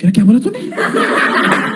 क्या क्या बोला तूने